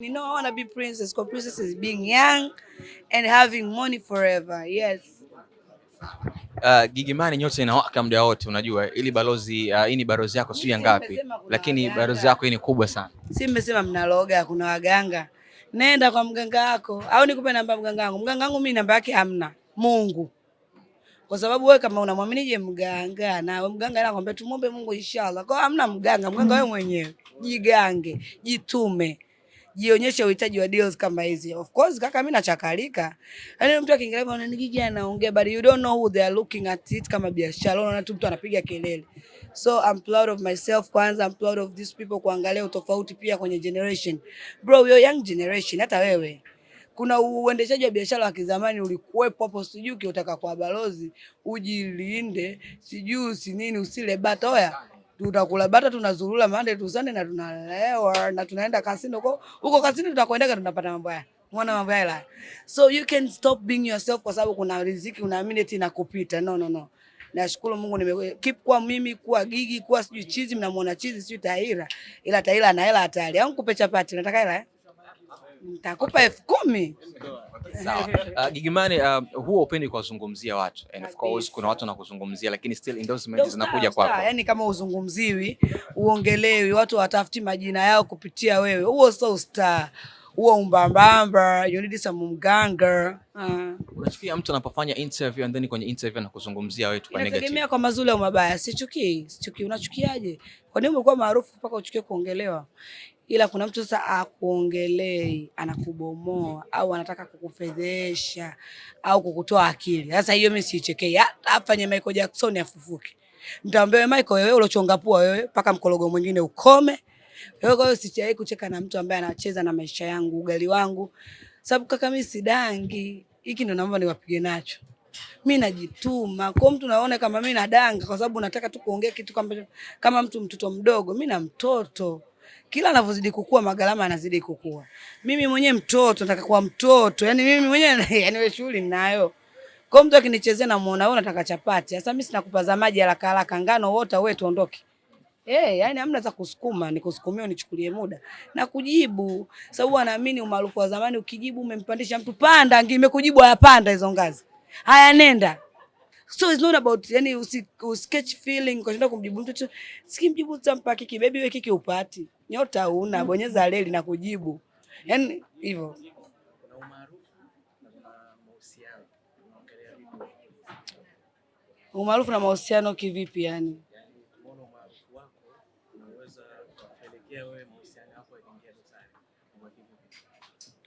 You know, I want to be princess because princess is being young and having money forever. Yes. Uh, Gigimani nyote inawaka muda wote, unajua ili balozi uh, hii ni balozi yako sio ngapi, lakini balozi yako hii ni kubwa sana. Si mmesema mnaloga, kuna waganga. Nenda kwa mganga wako au nikupe namba mganga wangu. Mganga wangu mimi namba yake hamna. Mungu. Kwa sababu wewe kama unamwaminije mganga na mganga anakwambia tumombe Mungu inshallah. Kwa hamna mganga, mganga wewe mwenyewe. Jigange, jitume. Jionyeshe uhitaji wa deals kama hizi. Of course kaka, mimi nachakalika. Yaani mtu akiingia hapo anani Gigy anaongea but you don't know who they are looking at it kama biashara. Unaona tu mtu anapiga kelele. So I'm proud of myself kwanza, I'm proud of these people kuangalia utofauti pia kwenye generation. Bro, you're young generation hata wewe. Kuna uendeshaji wa biashara wa kizamani ulikuwepo hapo, sijui ukiutaka kwa balozi ujilinde, sijui usinini, usile bata. Oya, tutakula bata, tunazurula to Sunday na tunalewa na tunaenda kasino huko huko. Kasino tunakoendaga tunapata mambo haya, mwana mambo haya. So you can stop being yourself, kwa sababu kuna riziki unaamini eti inakupita. No, no, no. Nashukuru Mungu nime keep kwa mimi kuwa gigi kuwa sijui chizi, mnamuona chizi sijui Tahira, ila Tahira ana hela hatari. Au nikupe chapati, nataka hela eh? Nitakupa elfu kumi. Sawa. Uh, Gigimani, Money uh, huwa upendi kuwazungumzia watu and of course kuna watu wanakuzungumzia, lakini still endorsement Ndio zinakuja kwako. Yaani kama uzungumziwi, uongelewi, watu watafuti majina yao kupitia wewe, huo so star, huo umbambamba, you need some mganga. Uh. Unachukia mtu anapofanya interview and then kwenye interview anakuzungumzia wewe tu kwa negative. Inategemea kwa mazuri au mabaya. Sichukii, sichukii. Unachukiaje? Kwa nini umekuwa maarufu mpaka uchukie kuongelewa? Ila kuna mtu sasa akuongelei, anakubomoa au anataka kukufedhesha au kukutoa akili. Sasa hiyo mimi siichekei. Afanye Michael Jackson afufuke. Nitamwambia wewe Michael, wewe ulochonga pua wewe, mpaka mkologo mwingine ukome. Wewe kwa hiyo sichai kucheka na mtu ambaye anacheza na maisha yangu, ugali wangu. Sababu kaka, mimi sidangi. Hiki ndo naomba niwapige nacho mi najituma kwa mtu naona kama mi nadanga kwa sababu nataka tu kuongea kitu kama, kama mtu mtoto mdogo. Mi na mtoto, kila anavyozidi kukua magalama anazidi kukua. Mimi mwenyewe mtoto nataka kuwa mtoto, yani mimi mwenyewe yani wewe shughuli ninayo kwa mtu akinichezea namuona wewe unataka chapati. Sasa mimi sina kupaza maji haraka haraka, ngano wote wewe tuondoke. Eh, hey, yani hamna za kusukuma, nikusukumia unichukulie muda na kujibu. Sababu anaamini umaarufu wa zamani ukijibu umempandisha mtu panda, ngimekujibu hayapanda hizo ngazi. Haya nenda. So it's not about yani usi, usketch feeling kwa kumjibu mtu tu. Sikimjibu tampa kiki baby wewe kiki upati. Nyota una bonyeza leli na kujibu. yani hivyo. Umaarufu na mahusiano kivipi yani?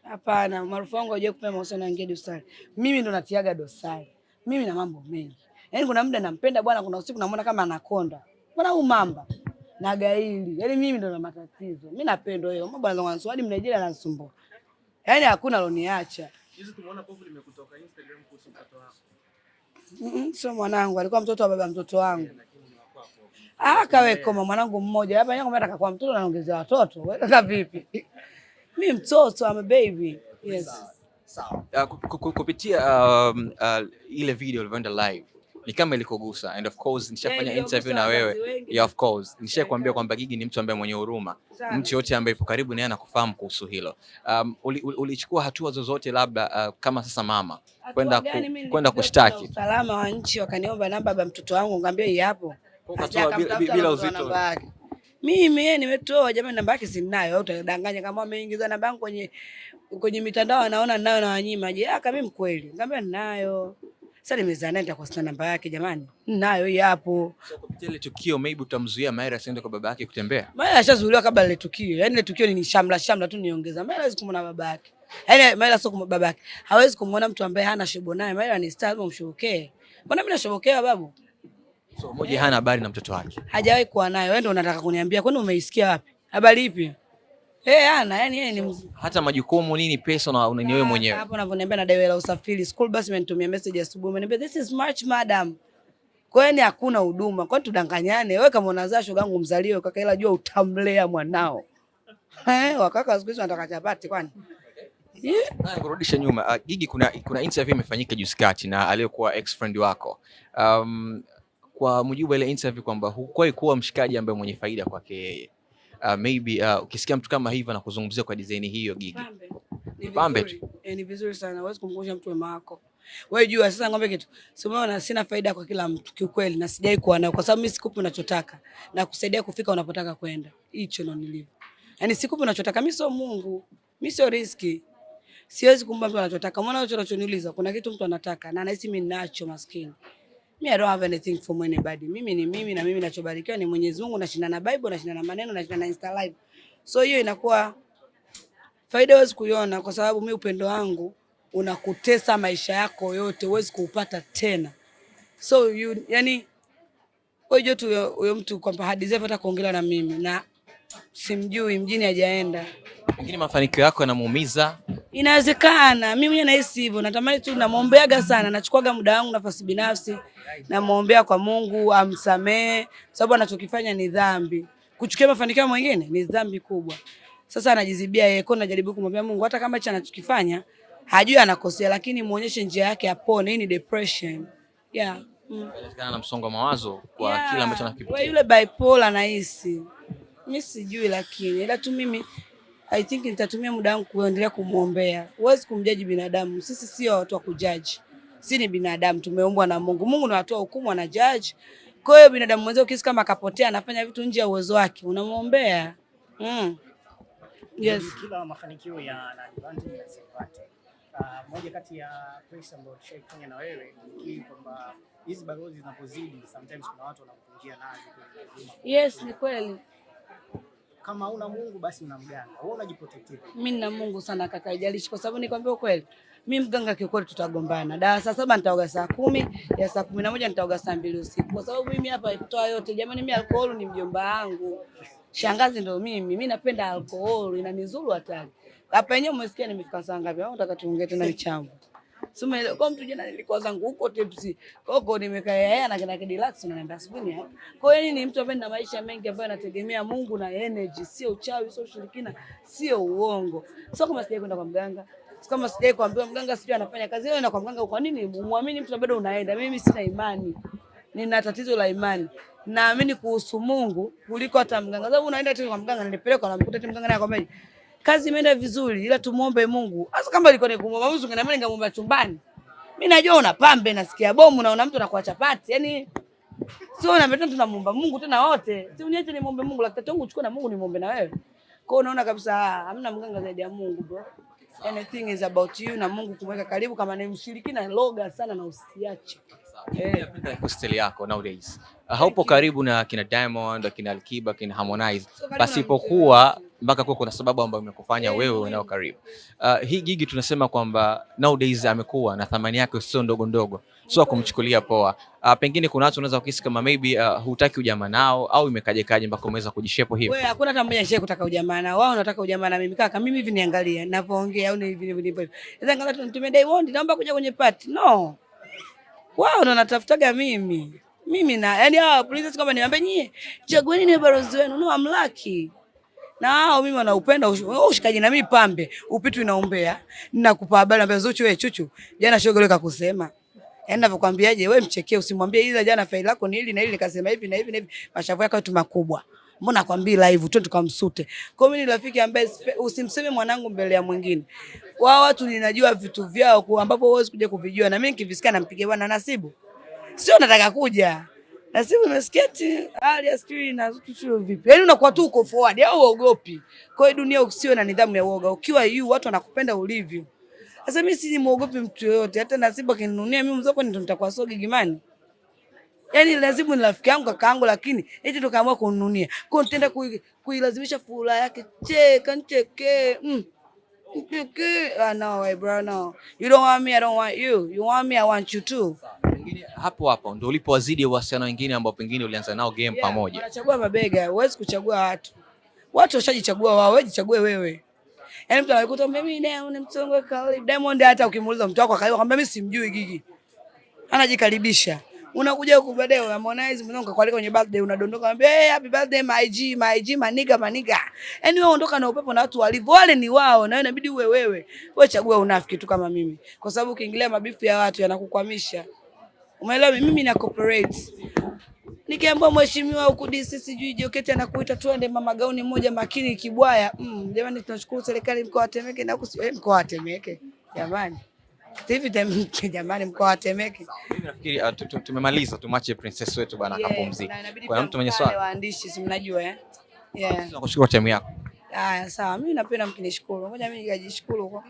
Hapana, umaarufu wangu hajawahi kupea mahusiano yangia dosari. Mimi ndo natiaga dosari. Mimi na mambo mengi. Yani kuna muda nampenda bwana, kuna usiku namuona kama anakonda. Bwana huyu mamba na gaili. Yaani mimi ndo na matatizo. Mimi napendwa hiyo. Mambo anaanza kuniswali na ananisumbua. Yaani hakuna aloniacha. Hizi tumeona povu limekutoka Instagram kuhusu mtoto wako. Mm, sio mwanangu, alikuwa mtoto wa baba mtoto wangu. Ah, kawe koma mwanangu mmoja. Hapa yeye nataka kwa mtoto naongezea watoto. Wewe kaka vipi? Mimi mtoto, I'm a baby. Yes. Ku- ku- kupitia um, uh, ile video ilivyoenda live ni kama ilikogusa and of course nishafanya Yeah, interview na wewe yeah, of course nishakwambia kwamba Gigi ni mtu ambaye mwenye huruma mtu yote ambaye ipo karibu naye anakufahamu kuhusu hilo um, ulichukua uli- hatua zozote labda uh, kama sasa mama kwenda ku, kwenda kushtaki na usalama wa nchi wakaniomba namba ya mtoto wangu ngambia hii hapo. Bila- uzito. Mimi yeye nimetoa jamani, namba yake sinayo. Au utadanganya kama ameingiza namba yangu kwenye kwenye mitandao anaona ninayo na wanyima. Je, aka mimi mkweli? Ngambia ninayo. Sasa nimezaa naye nitakosa namba yake jamani. Ninayo hii hapo. so, kupitia ile tukio maybe utamzuia Maira asiende kwa baba yake kutembea Maira ashazuiliwa kabla ile tukio. Yaani ile tukio ni shamla shamla tu niongeza. Maira hawezi kumwona baba yake. Yaani Maira sio kumwona baba yake. Hawezi kumwona mtu ambaye hana shobo naye. Maira ni star, lazima umshobokee. Mbona mimi nashobokea babu? so moja hana habari na mtoto wake hajawahi kuwa nayo. Wewe ndio unataka kuniambia, kwani umeisikia wapi? Habari ipi? Eh, ana yani yeye ni mzuri. hata majukumu nini pesa na unani wewe mwenyewe hapo unavyoniambia na dawa la usafiri. School bus imenitumia message asubuhi, imeniambia this is March madam. Kwa hiyo ni hakuna huduma. Kwani tudanganyane? Wewe kama unazaa shogangu mzaliwe kaka, ila jua utamlea mwanao. Eh, wakaka siku hizo wanataka chapati kwani? Yeah. Na kurudisha nyuma uh, Gigy, kuna kuna interview imefanyika juzi kati na aliyekuwa ex friend wako um, kwa mujibu wa ile interview kwamba hukuwahi kuwa mshikaji ambaye mwenye faida kwake yeye uh, maybe uh, ukisikia mtu kama hivyo anakuzungumzia kwa design hiyo Gigi? Pambe. tu e. Eh, ni vizuri sana. Huwezi kumkumbusha mtu wema wako. Wewe jua sasa ngombe kitu. Si umeona sina faida kwa kila mtu kiukweli na sijai kuwa nayo kwa sababu mimi sikupi unachotaka na kusaidia kufika unapotaka kwenda. Hicho ndo nilivyo. yani sikupi unachotaka. Mimi sio Mungu. Mimi sio riski. Siwezi kumpa mtu anachotaka. Umeona hicho unachoniuliza? Kuna kitu mtu anataka na anahisi mimi ninacho maskini. Me, I don't have anything from anybody. Mimi ni mimi na mimi ninachobarikiwa ni Mwenyezi Mungu, nashinda na Bible, nashinda na maneno, nashinda na Insta live. So hiyo inakuwa faida huwezi kuiona kwa sababu mi upendo wangu unakutesa maisha yako yote, huwezi kuupata tena. So you, yani wewe tu huyo mtu kwamba hadizevu hata kuongea na mimi na simjui, mjini hajaenda. Lakini mafanikio yako yanamuumiza. Inawezekana mimi mwenyewe nahisi hivyo, natamani tu, namwombeaga sana, nachukuaga muda wangu, nafasi binafsi, namwombea kwa Mungu amsamehe, sababu anachokifanya ni dhambi. Kuchukia mafanikio mwingine ni dhambi kubwa. Sasa anajizibia yeye, kwa najaribu kumwambia Mungu, hata kama hicho anachokifanya hajui anakosea, lakini muonyeshe njia yake apone. Hii ni depression yeah. mm. Inawezekana na msongo wa mawazo kwa Yeah, kila ambacho anakipitia. yule bipolar anahisi, Mimi sijui lakini ila tu mimi I think nitatumia muda wangu kuendelea kumwombea. Huwezi kumjaji binadamu. Sisi sio watu wa kujaji. si ni binadamu tumeumbwa na Mungu. Mungu ndiye anatoa hukumu ana judge. Kwa hiyo binadamu mwenzio kisi kama akapotea anafanya vitu nje ya uwezo wake, unamwombea. Mm. Yes. Kila mafanikio yana advantage na disadvantage. Uh, moja kati ya points ambayo tushaifanya na wewe ni kwamba hizi balozi zinapozidi sometimes kuna watu wanakupungia nazo. Yes, ni kweli. Kama una Mungu basi una mganga. Wewe unajiprotect. Mimi nina Mungu sana kaka, haijalishi kwa sababu nikwambia ukweli. Mimi mganga kiukweli tutagombana. Da saa saba nitaoga saa kumi, ya saa kumi na moja nitaoga saa mbili usiku. Kwa sababu mimi hapa kutoa yote, jamani mimi alkoholi ni mjomba wangu. Shangazi ndo mimi. Mimi napenda alkoholi, inanizuru hatari. Hapa yenyewe umesikia nimefika saa ngapi? Au nataka tuongee tena. Sema kwa mtu jana nilikuwa zangu huko Tepsi. Koko nimekaa yeye na kina Kidilax na naenda sibuni hapa. Kwa hiyo ni mtu ambaye na maisha mengi ambayo anategemea Mungu na energy, sio uchawi, sio ushirikina, sio uongo. Sio kama sijai kwenda kwa mganga. Sio kama sijai kuambiwa mganga sijui anafanya kazi hiyo na kwa mganga kwa nini muamini mtu bado unaenda? Mimi sina imani. Nina tatizo la imani. Naamini kuhusu Mungu kuliko hata mganga. Sababu unaenda tu kwa mganga nilipelekwa na mkuta tu mganga naye akwambia kazi imeenda vizuri ila tumuombe Mungu. Hasa kama ilikuwa ni kumwomba Mungu ungeambia ningemwomba chumbani. Mimi najua una pambe nasikia bomu naona mtu anakuwa chapati. Yaani sio na mtu tunamuomba Mungu tena wote. Si uniache nimuombe Mungu lakini tangu uchukue na Mungu nimuombe na wewe. Kwa hiyo unaona kabisa ah, hamna mganga zaidi ya Mungu bro. Anything is about you na Mungu kumweka karibu kama ni mshirikina loga sana na usiache. Eh. Napenda lifestyle yako nowadays. Haupo karibu na kina Diamond, kina Alikiba, kina Harmonize. Pasipokuwa mpaka kuwa kuna sababu ambayo imekufanya Eh, wewe nao unao karibu. Uh, hii Gigi tunasema kwamba nowadays amekuwa na thamani yake sio ndogo ndogo. Sio kumchukulia poa. Uh, pengine kuna watu unaweza kuhisi kama maybe uh, hutaki ujamaa nao au imekaje kaje mpaka umeweza kujishepo hivi. Wewe hakuna hata mmoja shehe kutaka ujamaa nao. wao wanataka ujamaa na mimi kaka. Mimi hivi niangalia ninavyoongea au ni hivi hivi hivi. Sasa angalia tunitumie Diamond naomba kuja kwenye party. No. Wao ndo wanatafutaga mimi. Mimi na yani hawa princess kama niambie nyie chagueni ni balozi wenu no I'm lucky. Na hao mimi wanaupenda wewe ushikaji na mimi pambe upitu inaombea ninakupa habari ambazo Zuchu wewe chuchu jana shoga leo kakusema Yaani vikwambiaje, wewe mchekee usimwambie ila jana faili lako ni hili na hili nikasema hivi na hivi na hivi mashavu yako tu makubwa. Mbona nakwambia live tu tukamsute. Kwa mimi ni rafiki ambaye usimseme mwanangu mbele ya mwingine. Wao watu ninajua vitu vyao ambapo huwezi kuja kuvijua na mimi nikivisikia nampigia bwana Nasibu. Sio nataka kuja. Nasibu simu ati hali ya sijui na sio vipi. Yaani unakuwa tu uko forward au uogopi. Kwa hiyo dunia usiwe na nidhamu ya uoga. Ukiwa yu watu wanakupenda ulivyo. Sasa mimi si muogopi mtu yoyote, hata na Simba akininunia mimi mzoko ndio nitakuwa sogi gimani. Yaani lazima ni rafiki yangu kaka yangu, lakini eti tukaamua kununia. Kwa hiyo nitaenda kuilazimisha kui- furaha yake, cheka nicheke. Mm. Nicheke. Ah, no bro, no. You don't want me, I don't want you. You want me, I want you too. Pengine hapo hapo ndio ulipowazidi wasichana wengine ambao pengine ulianza nao game Yeah, pamoja. Unachagua mabega, huwezi kuchagua watu. Watu washajichagua wao, wewe jichague wewe. Yaani mtu anakuta mimi Diamond mtongo kali. Diamond hata ukimuuliza mtu wako akaiwa kwamba mimi simjui Gigi. Anajikaribisha. Unakuja huku baadaye Harmonize mwanangu kakualika kwenye birthday unadondoka anambia hey, happy birthday my G my G maniga maniga. Yaani wewe ondoka na upepo na watu walivyo wale ni wao na wewe inabidi uwe wewe. Wewe chagua unafiki tu kama mimi. Kwa sababu ukiingilia mabifu ya watu yanakukwamisha. Umeelewa? Mimi na cooperate Nikiambiwa mheshimiwa huku DC sijui Joketi anakuita tuende mama gauni moja makini Kibwaya. Mm, jamani tunashukuru serikali mkoa wa Temeke na huku eh, mkoa wa Temeke. Jamani. Hivi Temeke jamani mkoa wa Temeke. Mimi nafikiri tu- tu- tumemaliza tumwache princess wetu bwana inabidi Kuna mtu mwenye swali? Waandishi si mnajua eh? Yeah. Tunakushukuru timu yako. Haya sawa, mimi napenda mkinishukuru. Ngoja mimi nikajishukuru kwa